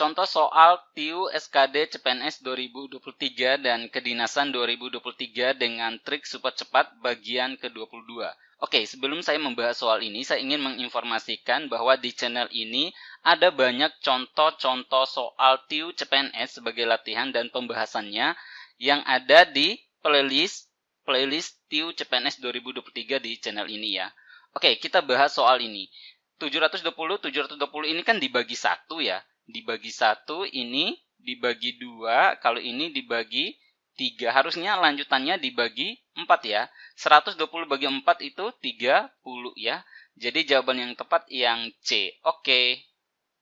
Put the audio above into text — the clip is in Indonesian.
contoh soal TIU SKD CPNS 2023 dan Kedinasan 2023 dengan trik super cepat bagian ke-22. Oke, sebelum saya membahas soal ini, saya ingin menginformasikan bahwa di channel ini ada banyak contoh-contoh soal TIU CPNS sebagai latihan dan pembahasannya yang ada di playlist playlist TIU CPNS 2023 di channel ini ya. Oke, kita bahas soal ini. 720, 720 ini kan dibagi satu ya dibagi satu ini dibagi dua kalau ini dibagi tiga. Harusnya lanjutannya dibagi empat ya. 120 bagi 4 itu 30 ya. Jadi jawaban yang tepat yang C. Oke